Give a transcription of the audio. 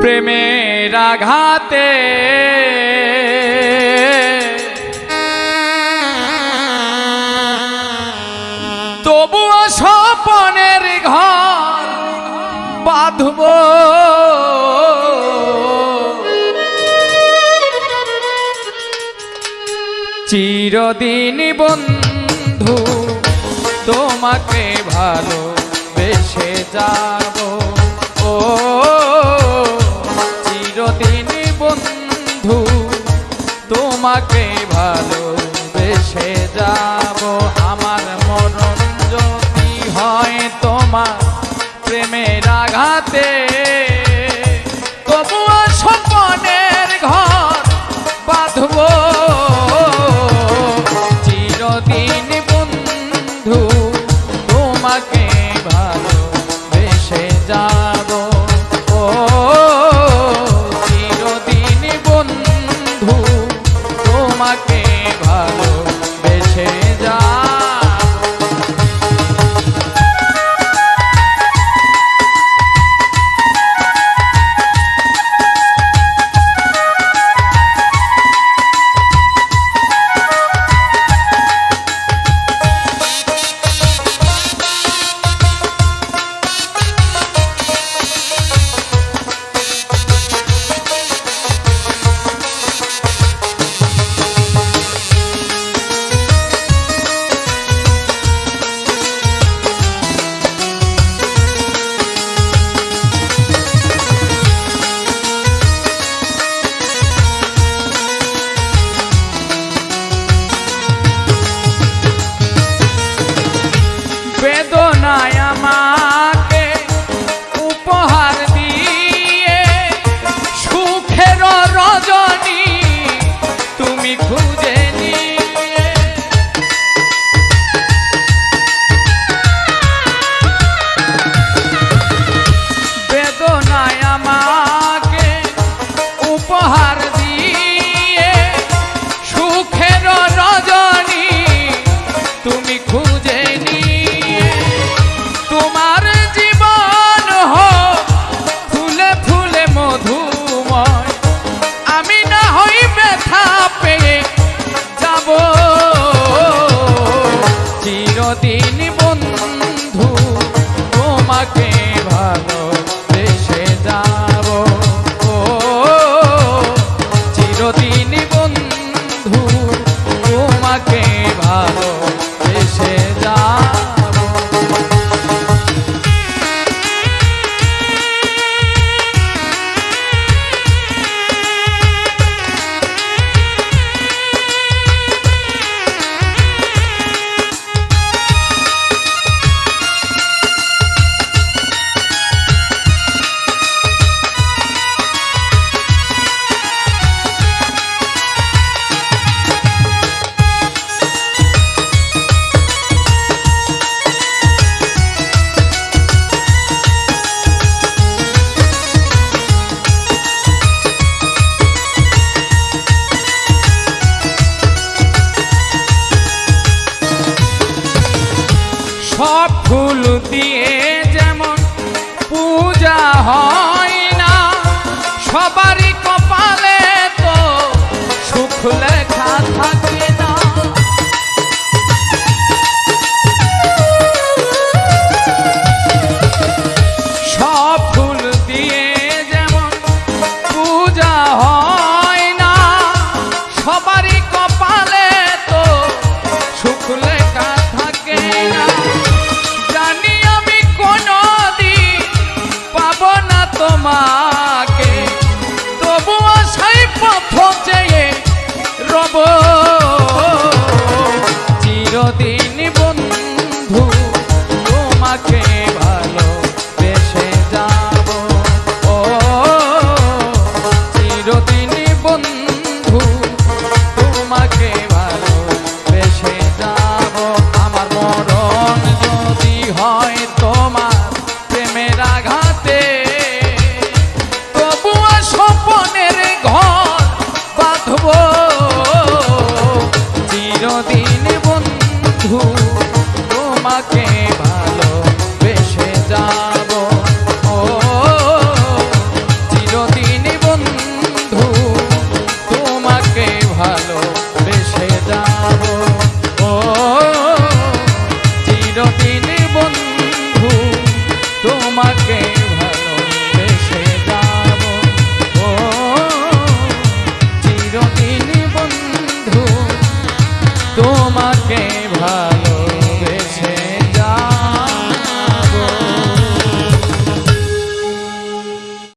প্রেমের আঘাতে তবুও স্বপনের ঘর বাঁধব। চিরদিন বন্ধু তোমাকে ভালো বেসে যাব। ও, চিরদিন বন্ধু, তোমাকে ভালো বেসে যাব। আমার মরণ যদি হয় তোমার প্রেমের আঘাতে? তবুও স্বপনের ঘর বাঁধব। চিরদিন রজনী ব্যথা পেয়ে হয় না। সবারই কপালে তো সুখ লেখা চিরদিন বন্ধু, তোমাকে ভালো বেশে যাব। ও, চিরদিন বন্ধু, তোমাকে ভালো বেশে যাব। ও, চিরদিন বন্ধু, তোমাকে